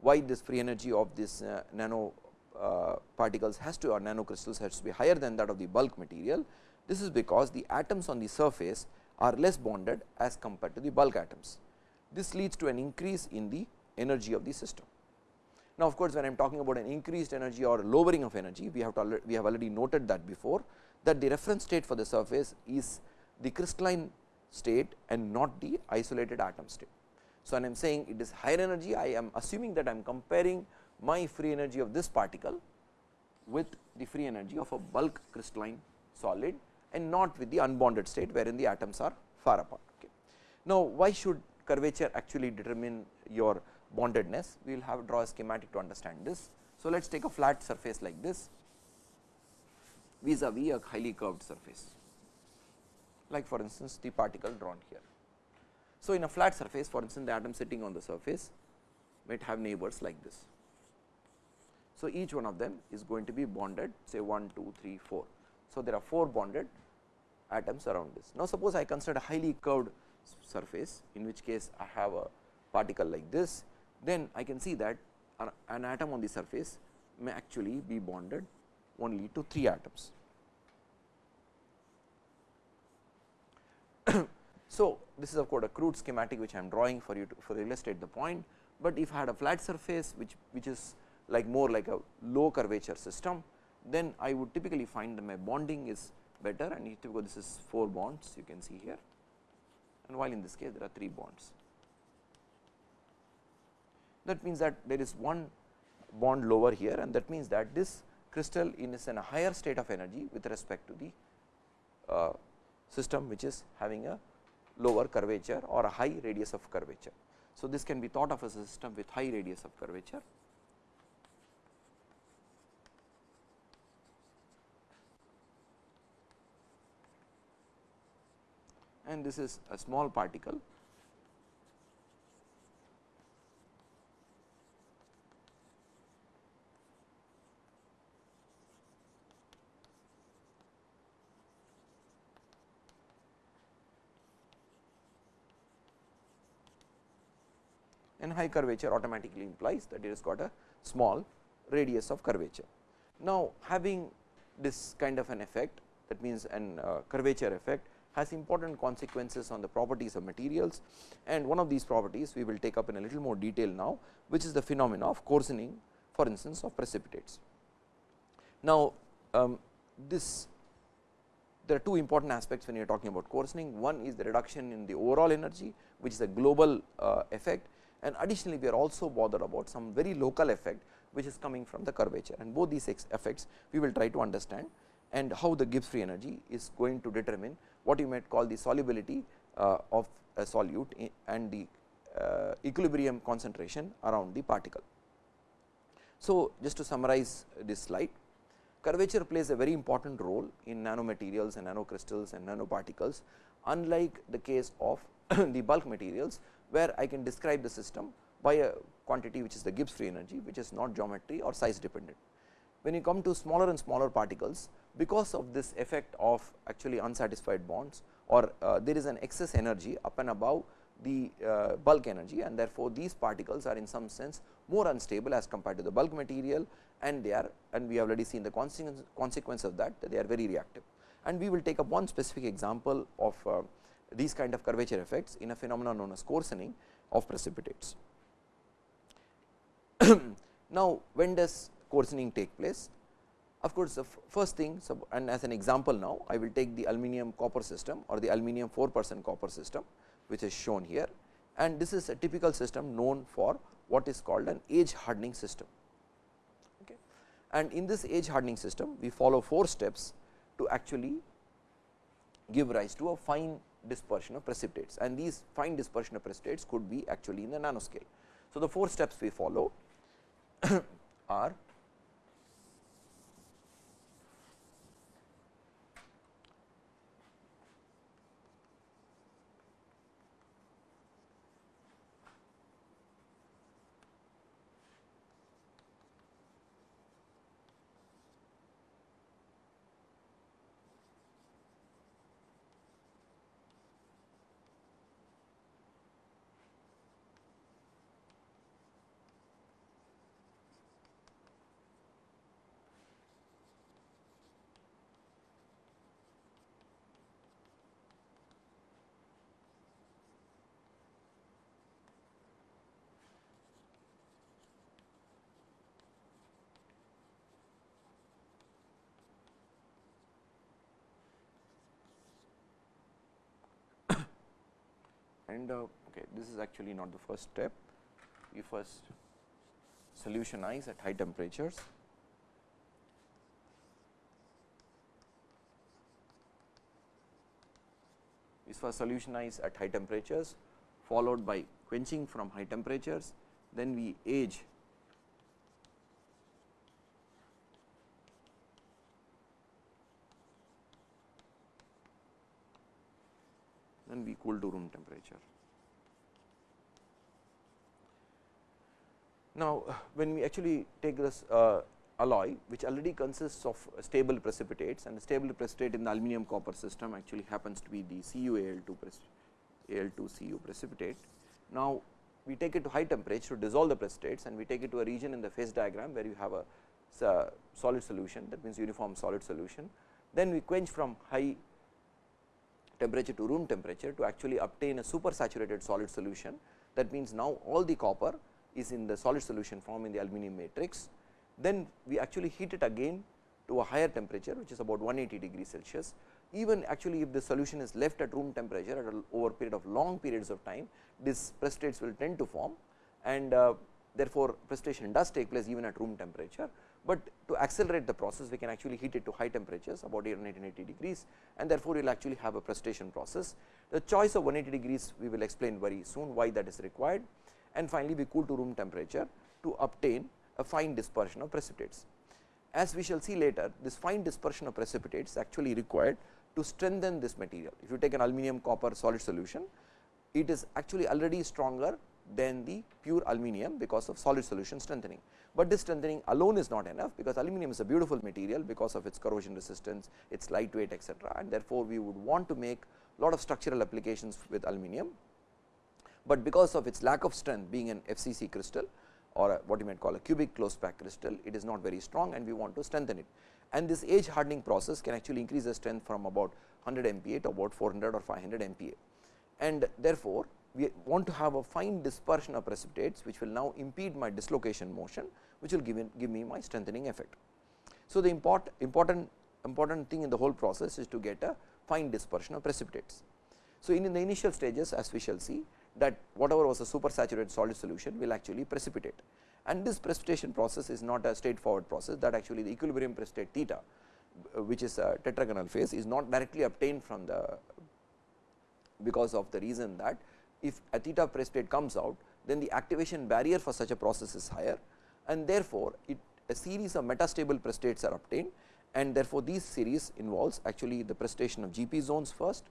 why this free energy of this uh, nano uh, particles has to or nanocrystals has to be higher than that of the bulk material. This is because the atoms on the surface are less bonded as compared to the bulk atoms. This leads to an increase in the energy of the system. Now, of course, when I am talking about an increased energy or lowering of energy, we have to we have already noted that before that the reference state for the surface is the crystalline state and not the isolated atom state. So, when I am saying it is higher energy, I am assuming that I am comparing my free energy of this particle with the free energy of a bulk crystalline solid and not with the unbonded state wherein the atoms are far apart. Okay. Now, why should curvature actually determine your bondedness, we will have draw a schematic to understand this. So, let us take a flat surface like this vis-a-vis -vis a highly curved surface like for instance, the particle drawn here. So, in a flat surface for instance, the atom sitting on the surface might have neighbors like this. So, each one of them is going to be bonded say 1, 2, 3, 4. So, there are 4 bonded atoms around this. Now, suppose I consider a highly curved surface in which case I have a particle like this then I can see that an atom on the surface may actually be bonded only to 3 atoms. so, this is of course, a crude schematic which I am drawing for you to for illustrate the point, but if I had a flat surface which which is like more like a low curvature system, then I would typically find that my bonding is better and typically this is 4 bonds you can see here and while in this case there are 3 bonds that means that there is one bond lower here and that means that this crystal is in a higher state of energy with respect to the uh, system which is having a lower curvature or a high radius of curvature. So, this can be thought of as a system with high radius of curvature. and this is a small particle and high curvature automatically implies that it has got a small radius of curvature. Now, having this kind of an effect that means an uh, curvature effect has important consequences on the properties of materials and one of these properties we will take up in a little more detail now, which is the phenomena of coarsening for instance of precipitates. Now, um, this there are two important aspects when you are talking about coarsening. One is the reduction in the overall energy, which is a global uh, effect and additionally we are also bothered about some very local effect, which is coming from the curvature and both these effects we will try to understand and how the Gibbs free energy is going to determine what you might call the solubility uh, of a solute and the uh, equilibrium concentration around the particle. So, just to summarize this slide, curvature plays a very important role in nanomaterials and nanocrystals and nanoparticles unlike the case of the bulk materials where I can describe the system by a quantity which is the Gibbs free energy which is not geometry or size dependent. When you come to smaller and smaller particles because of this effect of actually unsatisfied bonds or uh, there is an excess energy up and above the uh, bulk energy and therefore, these particles are in some sense more unstable as compared to the bulk material and they are and we have already seen the consequence, consequence of that, that they are very reactive. And we will take up one specific example of uh, these kind of curvature effects in a phenomenon known as coarsening of precipitates. now, when does coarsening take place? Of course, the first thing and as an example now, I will take the aluminum copper system or the aluminum 4 percent copper system, which is shown here and this is a typical system known for what is called an age hardening system. Okay. And in this age hardening system, we follow 4 steps to actually give rise to a fine dispersion of precipitates and these fine dispersion of precipitates could be actually in the nanoscale. So, the 4 steps we follow are and uh, okay, this is actually not the first step. We first solutionize at high temperatures. We first solutionize at high temperatures followed by quenching from high temperatures, then we age then we cool to room temperature. Now, when we actually take this uh, alloy which already consists of stable precipitates and the stable precipitate in the aluminum copper system actually happens to be the CuAl2 Al2Cu precipitate. Now, we take it to high temperature to dissolve the precipitates and we take it to a region in the phase diagram where you have a solid solution that means uniform solid solution. Then we quench from high temperature to room temperature to actually obtain a super saturated solid solution. That means, now all the copper is in the solid solution form in the aluminum matrix. Then we actually heat it again to a higher temperature which is about 180 degrees Celsius. Even actually if the solution is left at room temperature at over period of long periods of time, these precipitates will tend to form and uh, therefore, precipitation does take place even at room temperature but to accelerate the process we can actually heat it to high temperatures about 180 degrees and therefore, you will actually have a precipitation process. The choice of 180 degrees we will explain very soon why that is required and finally, we cool to room temperature to obtain a fine dispersion of precipitates. As we shall see later this fine dispersion of precipitates actually required to strengthen this material. If you take an aluminum copper solid solution, it is actually already stronger than the pure aluminum because of solid solution strengthening. But this strengthening alone is not enough because aluminum is a beautiful material because of its corrosion resistance, its lightweight etcetera and therefore, we would want to make lot of structural applications with aluminum. But because of its lack of strength being an FCC crystal or a, what you might call a cubic closed pack crystal, it is not very strong and we want to strengthen it. And this age hardening process can actually increase the strength from about 100 MPa to about 400 or 500 MPa. And therefore, we want to have a fine dispersion of precipitates which will now impede my dislocation motion which will give, in, give me my strengthening effect. So, the import, important important thing in the whole process is to get a fine dispersion of precipitates. So, in, in the initial stages as we shall see that whatever was a supersaturated solid solution will actually precipitate and this precipitation process is not a straightforward process that actually the equilibrium precipitate theta which is a tetragonal phase is not directly obtained from the because of the reason that if a theta precipitate comes out then the activation barrier for such a process is higher and therefore, it a series of metastable precipitates are obtained and therefore, these series involves actually the precipitation of GP zones first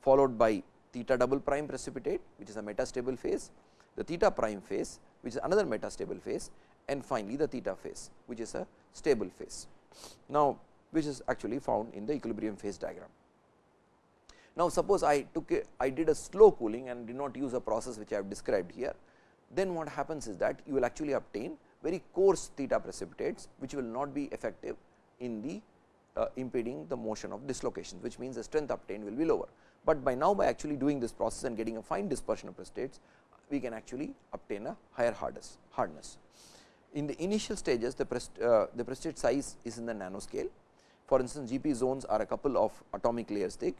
followed by theta double prime precipitate which is a metastable phase, the theta prime phase which is another metastable phase and finally, the theta phase which is a stable phase. Now, which is actually found in the equilibrium phase diagram. Now, suppose I took a, I did a slow cooling and did not use a process which I have described here, then what happens is that you will actually obtain very coarse theta precipitates, which will not be effective in the uh, impeding the motion of dislocations, which means the strength obtained will be lower. But by now by actually doing this process and getting a fine dispersion of precipitates, we can actually obtain a higher hardness. hardness. In the initial stages, the, uh, the precipitate size is in the nanoscale. For instance, GP zones are a couple of atomic layers thick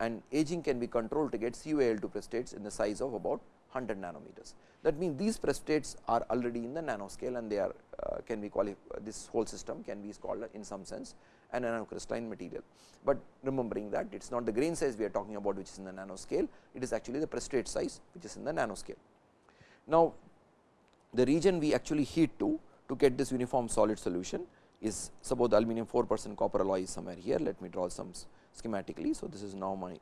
and aging can be controlled to get CuAl2 precipitates in the size of about 100 nanometers. That means, these precipitates are already in the nanoscale and they are uh, can be qualified this whole system can be called in some sense an nanocrystalline material. But remembering that it is not the grain size we are talking about which is in the nanoscale, it is actually the precipitate size which is in the nanoscale. Now, the region we actually heat to to get this uniform solid solution is suppose the aluminum 4 percent copper alloy is somewhere here. Let me draw some schematically. So, this is now my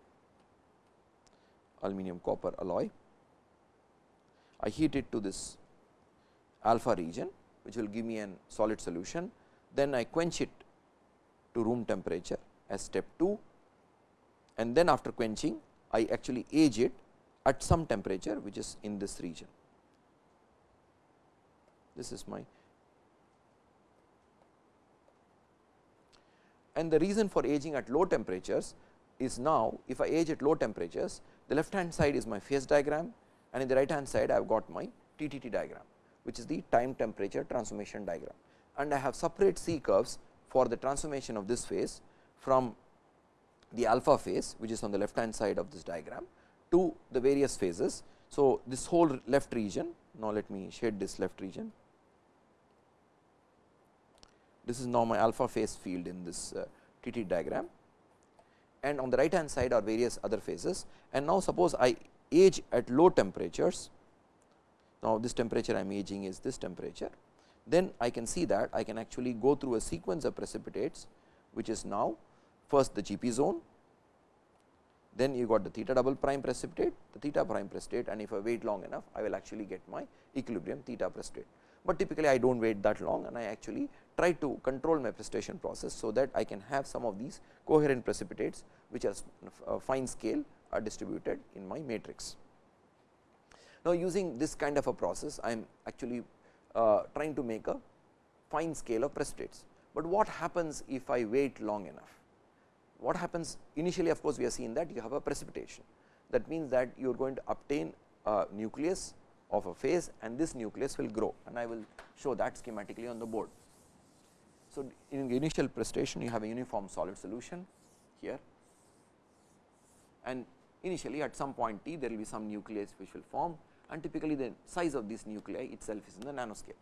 aluminum copper alloy. I heat it to this alpha region which will give me an solid solution. Then I quench it to room temperature as step 2 and then after quenching I actually age it at some temperature which is in this region. This is my and the reason for aging at low temperatures is now if I age at low temperatures the left hand side is my phase diagram and in the right hand side I have got my TTT diagram which is the time temperature transformation diagram and I have separate C curves for the transformation of this phase from the alpha phase which is on the left hand side of this diagram to the various phases. So, this whole left region now let me shade this left region this is now my alpha phase field in this uh, TT diagram. And on the right hand side are various other phases. And now suppose I age at low temperatures. Now, this temperature I am aging is this temperature, then I can see that I can actually go through a sequence of precipitates, which is now first the GP zone, then you got the theta double prime precipitate, the theta prime precipitate. And if I wait long enough, I will actually get my equilibrium theta precipitate. But typically, I do not wait that long and I actually try to control my precipitation process. So, that I can have some of these coherent precipitates, which are uh, fine scale are distributed in my matrix. Now, using this kind of a process I am actually uh, trying to make a fine scale of precipitates, but what happens if I wait long enough? What happens initially of course, we have seen that you have a precipitation that means that you are going to obtain a nucleus of a phase and this nucleus will grow. And I will show that schematically on the board. So, in the initial precipitation you have a uniform solid solution here. And initially at some point t there will be some nucleus which will form. And typically the size of this nuclei itself is in the nanoscale.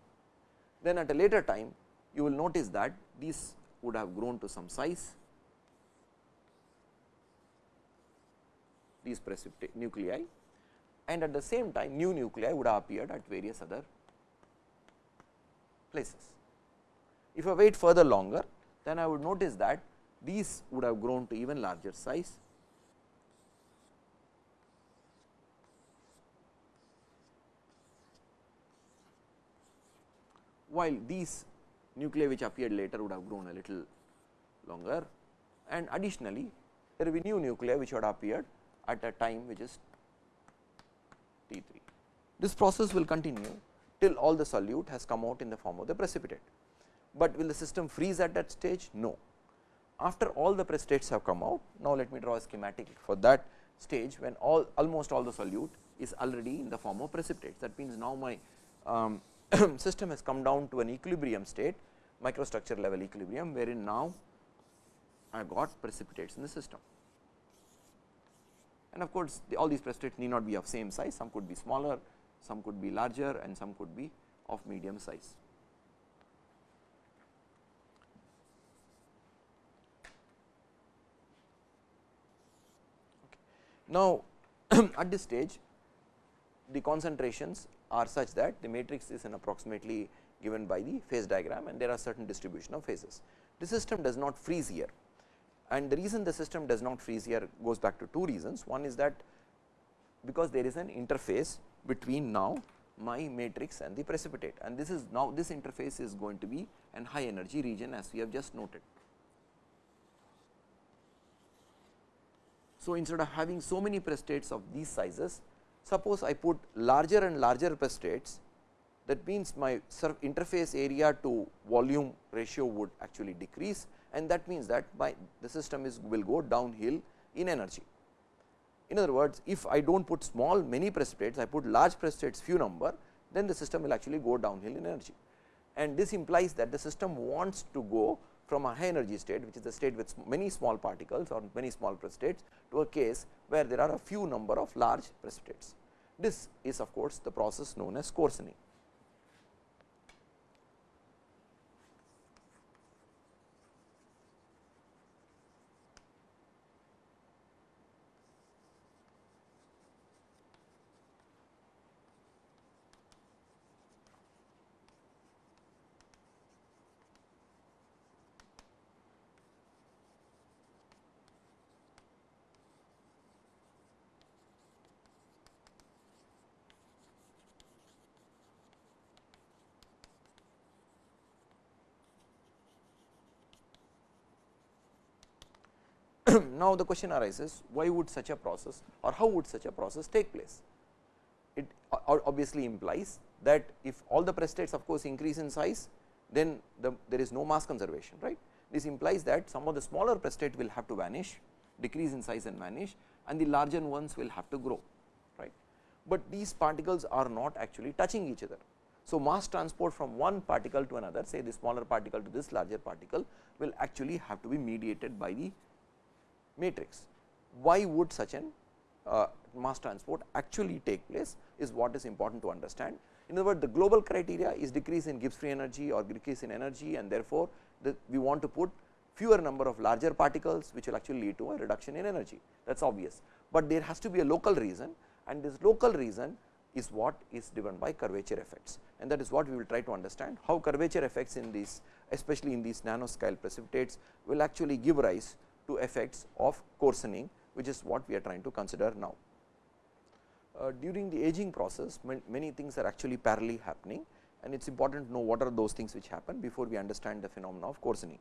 Then at a later time you will notice that these would have grown to some size. These precipitate nuclei and at the same time new nuclei would have appeared at various other places. If I wait further longer then I would notice that these would have grown to even larger size while these nuclei which appeared later would have grown a little longer and additionally there will be new nuclei which would have appeared at a time which is T 3. This process will continue till all the solute has come out in the form of the precipitate, but will the system freeze at that stage? No. After all the precipitates have come out, now let me draw a schematic for that stage when all almost all the solute is already in the form of precipitates. That means, now my um, system has come down to an equilibrium state microstructure level equilibrium wherein now I got precipitates in the system. And of course, the, all these precipitates need not be of same size, some could be smaller, some could be larger and some could be of medium size. Now, at this stage the concentrations are such that the matrix is an approximately given by the phase diagram and there are certain distribution of phases. The system does not freeze here and the reason the system does not freeze here goes back to two reasons. One is that because there is an interface between now my matrix and the precipitate and this is now this interface is going to be an high energy region as we have just noted. So, instead of having so many precipitates of these sizes, suppose I put larger and larger precipitates that means my interface area to volume ratio would actually decrease and that means that my the system is will go downhill in energy. In other words, if I do not put small many precipitates, I put large precipitates few number, then the system will actually go downhill in energy. And this implies that the system wants to go from a high energy state, which is the state with many small particles or many small precipitates to a case where there are a few number of large precipitates. This is of course, the process known as coarsening. Now, the question arises why would such a process or how would such a process take place? It obviously implies that if all the prestates of course increase in size, then the, there is no mass conservation right. This implies that some of the smaller precipitate will have to vanish, decrease in size and vanish and the larger ones will have to grow right. But these particles are not actually touching each other. So, mass transport from one particle to another say the smaller particle to this larger particle will actually have to be mediated by the matrix. Why would such an uh, mass transport actually take place is what is important to understand. In other words, the global criteria is decrease in Gibbs free energy or decrease in energy and therefore, the, we want to put fewer number of larger particles which will actually lead to a reduction in energy that is obvious. But there has to be a local reason and this local reason is what is driven by curvature effects and that is what we will try to understand how curvature effects in these especially in these nanoscale precipitates will actually give rise to effects of coarsening which is what we are trying to consider now. Uh, during the aging process many things are actually parallelly happening and it is important to know what are those things which happen before we understand the phenomena of coarsening.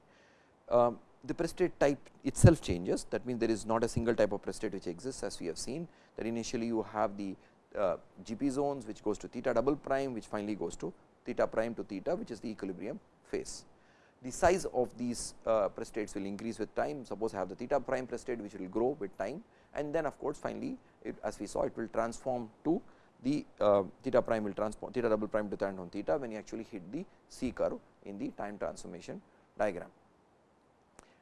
Uh, the precipitate type itself changes that means there is not a single type of precipitate which exists as we have seen that initially you have the uh, GP zones which goes to theta double prime which finally goes to theta prime to theta which is the equilibrium phase the size of these uh, precipitates will increase with time. Suppose I have the theta prime prestate which will grow with time and then of course, finally, it, as we saw it will transform to the uh, theta prime will transform theta double prime to tangent theta when you actually hit the C curve in the time transformation diagram.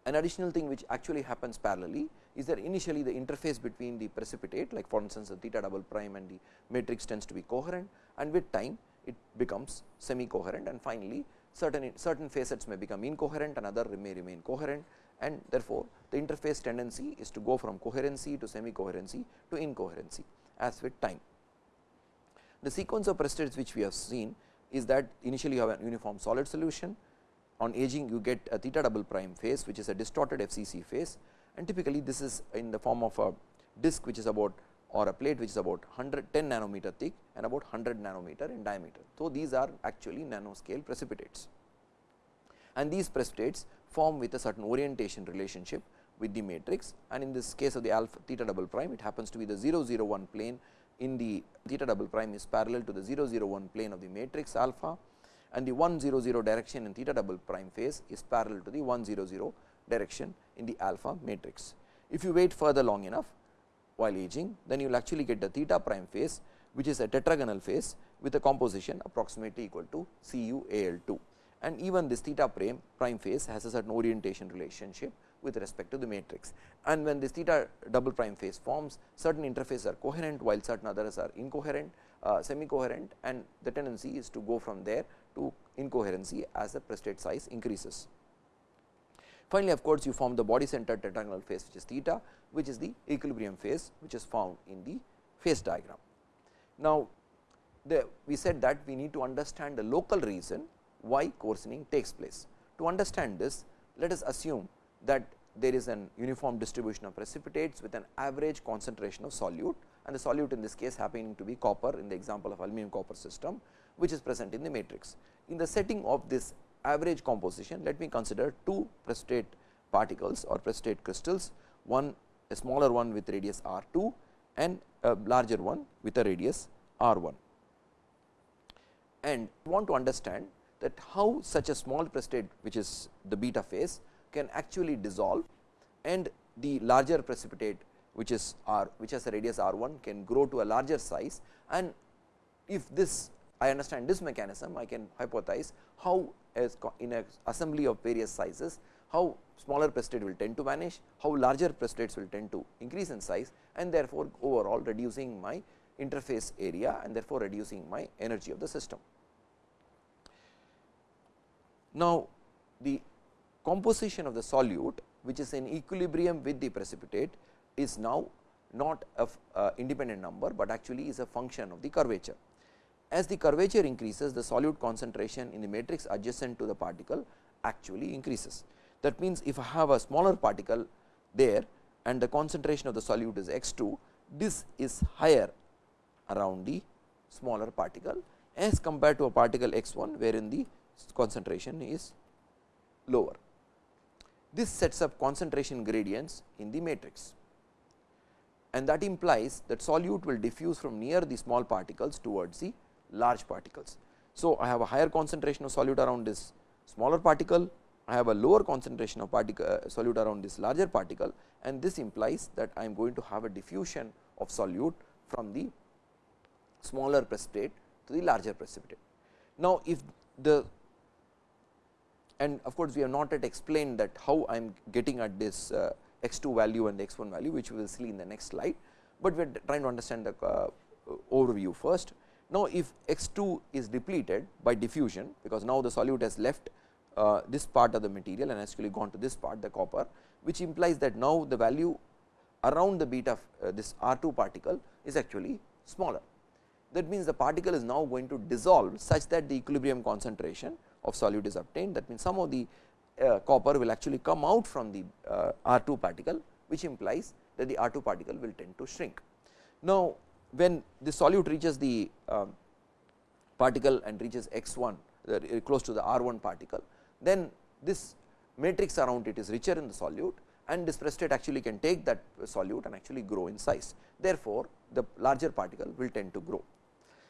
An additional thing which actually happens parallelly is that initially the interface between the precipitate like for instance, the theta double prime and the matrix tends to be coherent and with time it becomes semi coherent and finally, certain certain facets may become incoherent and other may remain coherent. And therefore, the interface tendency is to go from coherency to semi coherency to incoherency as with time. The sequence of precipitates which we have seen is that initially you have a uniform solid solution. On aging you get a theta double prime phase which is a distorted FCC phase. And typically this is in the form of a disk which is about or a plate which is about 110 nanometer thick and about 100 nanometer in diameter. So, these are actually nanoscale precipitates and these precipitates form with a certain orientation relationship with the matrix and in this case of the alpha theta double prime it happens to be the 001 plane in the theta double prime is parallel to the 001 plane of the matrix alpha and the 100 direction in theta double prime phase is parallel to the 100 direction in the alpha matrix. If you wait further long enough while aging, then you will actually get the theta prime phase which is a tetragonal phase with a composition approximately equal to C u A L 2 and even this theta prime, prime phase has a certain orientation relationship with respect to the matrix. And when this theta double prime phase forms, certain interfaces are coherent, while certain others are incoherent, uh, semi coherent and the tendency is to go from there to incoherency as the precipitate size increases. Finally, of course, you form the body centered tetragonal phase which is theta, which is the equilibrium phase which is found in the phase diagram. Now, the, we said that we need to understand the local reason why coarsening takes place. To understand this, let us assume that there is an uniform distribution of precipitates with an average concentration of solute and the solute in this case happening to be copper in the example of aluminum copper system, which is present in the matrix. In the setting of this average composition, let me consider two precipitate particles or precipitate crystals, one a smaller one with radius r 2 and a larger one with a radius r 1. And want to understand that how such a small precipitate which is the beta phase can actually dissolve and the larger precipitate which is r which has a radius r 1 can grow to a larger size and if this I understand this mechanism I can hypothesize how as in a assembly of various sizes how smaller precipitate will tend to vanish, how larger precipitates will tend to increase in size and therefore, overall reducing my interface area and therefore, reducing my energy of the system. Now, the composition of the solute which is in equilibrium with the precipitate is now not a uh, independent number, but actually is a function of the curvature. As the curvature increases the solute concentration in the matrix adjacent to the particle actually increases. That means, if I have a smaller particle there and the concentration of the solute is x 2, this is higher around the smaller particle as compared to a particle x 1 wherein the concentration is lower. This sets up concentration gradients in the matrix and that implies that solute will diffuse from near the small particles towards the large particles. So, I have a higher concentration of solute around this smaller particle, I have a lower concentration of particle uh, solute around this larger particle and this implies that I am going to have a diffusion of solute from the smaller precipitate to the larger precipitate. Now, if the and of course, we have not yet explained that how I am getting at this uh, x 2 value and x 1 value which we will see in the next slide, but we are trying to understand the uh, overview first. Now, if x 2 is depleted by diffusion because now the solute has left uh, this part of the material and actually gone to this part the copper which implies that now the value around the beta uh, this R 2 particle is actually smaller. That means, the particle is now going to dissolve such that the equilibrium concentration of solute is obtained that means, some of the uh, copper will actually come out from the uh, R 2 particle which implies that the R 2 particle will tend to shrink. Now, when the solute reaches the uh, particle and reaches x 1 uh, close to the R 1 particle, then this matrix around it is richer in the solute and this precipitate actually can take that solute and actually grow in size. Therefore, the larger particle will tend to grow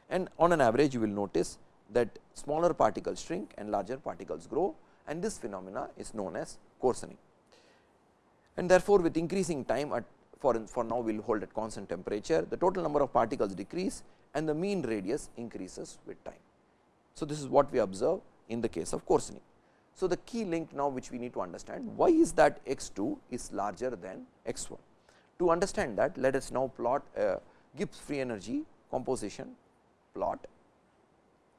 and on an average you will notice that smaller particles shrink and larger particles grow and this phenomena is known as coarsening. And therefore, with increasing time at for, for now we will hold at constant temperature, the total number of particles decrease and the mean radius increases with time. So, this is what we observe in the case of coarsening. So, the key link now which we need to understand why is that x 2 is larger than x 1. To understand that let us now plot a Gibbs free energy composition plot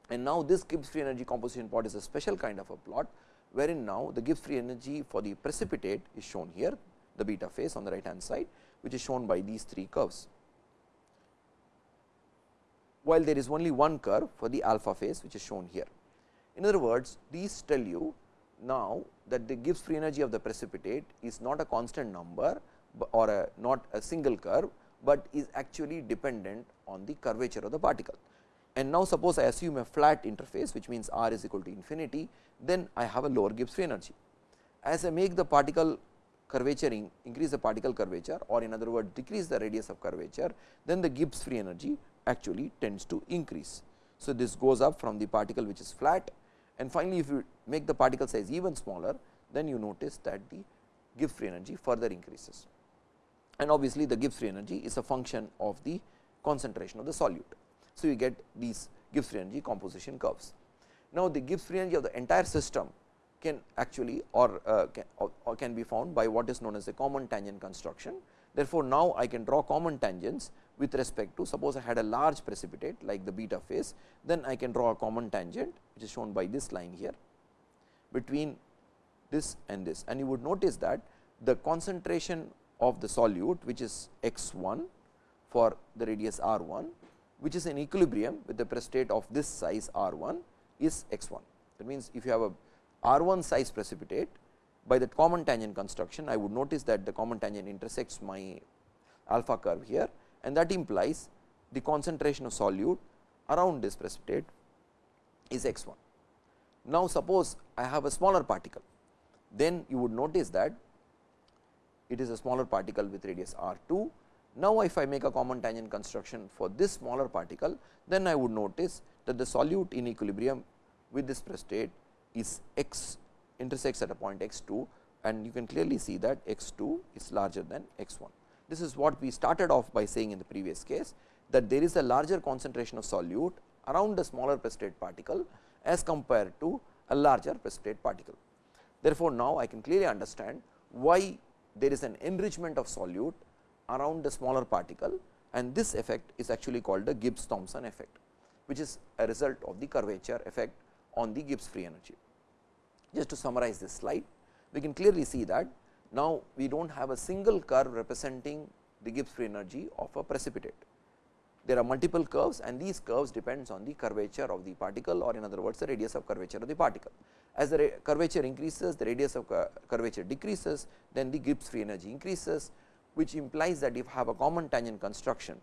and now this Gibbs free energy composition plot is a special kind of a plot wherein now the Gibbs free energy for the precipitate is shown here the beta phase on the right hand side which is shown by these three curves. While there is only one curve for the alpha phase which is shown here. In other words, these tell you now that the Gibbs free energy of the precipitate is not a constant number or a not a single curve, but is actually dependent on the curvature of the particle. And now suppose I assume a flat interface which means r is equal to infinity, then I have a lower Gibbs free energy. As I make the particle curvaturing increase the particle curvature or in other words decrease the radius of curvature, then the Gibbs free energy actually tends to increase. So, this goes up from the particle which is flat and finally, if you make the particle size even smaller, then you notice that the Gibbs free energy further increases. And obviously, the Gibbs free energy is a function of the concentration of the solute. So, you get these Gibbs free energy composition curves. Now, the Gibbs free energy of the entire system can actually or, uh, can, or, or can be found by what is known as the common tangent construction. Therefore, now I can draw common tangents with respect to suppose I had a large precipitate like the beta phase, then I can draw a common tangent which is shown by this line here between this and this and you would notice that the concentration of the solute which is x 1 for the radius r 1 which is in equilibrium with the precipitate of this size r 1 is x 1. That means, if you have a r 1 size precipitate by the common tangent construction I would notice that the common tangent intersects my alpha curve here and that implies the concentration of solute around this precipitate is x 1. Now, suppose I have a smaller particle, then you would notice that it is a smaller particle with radius r 2. Now, if I make a common tangent construction for this smaller particle, then I would notice that the solute in equilibrium with this precipitate is x intersects at a point x 2 and you can clearly see that x 2 is larger than x 1. This is what we started off by saying in the previous case that there is a larger concentration of solute around a smaller precipitate particle as compared to a larger precipitate particle. Therefore, now I can clearly understand why there is an enrichment of solute around the smaller particle and this effect is actually called the Gibbs Thomson effect, which is a result of the curvature effect on the Gibbs free energy. Just to summarize this slide, we can clearly see that now we do not have a single curve representing the Gibbs free energy of a precipitate. There are multiple curves and these curves depends on the curvature of the particle or in other words the radius of curvature of the particle. As the curvature increases, the radius of curvature decreases, then the Gibbs free energy increases, which implies that if have a common tangent construction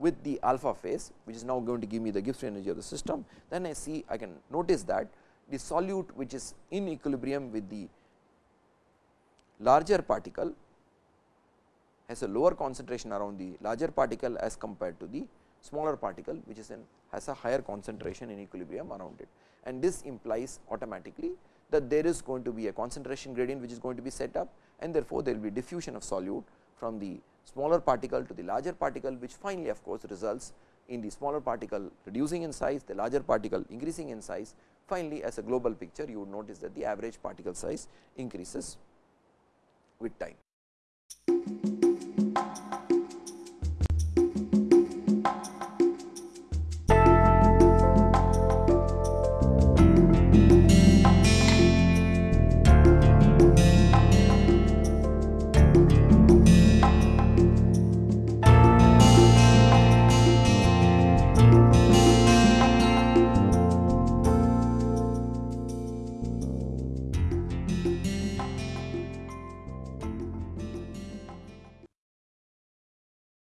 with the alpha phase, which is now going to give me the Gibbs free energy of the system, then I see I can notice that the solute which is in equilibrium with the larger particle has a lower concentration around the larger particle as compared to the smaller particle which is in has a higher concentration in equilibrium around it. And this implies automatically that there is going to be a concentration gradient which is going to be set up and therefore, there will be diffusion of solute from the smaller particle to the larger particle which finally of course, results in the smaller particle reducing in size, the larger particle increasing in size. Finally, as a global picture you would notice that the average particle size increases with time.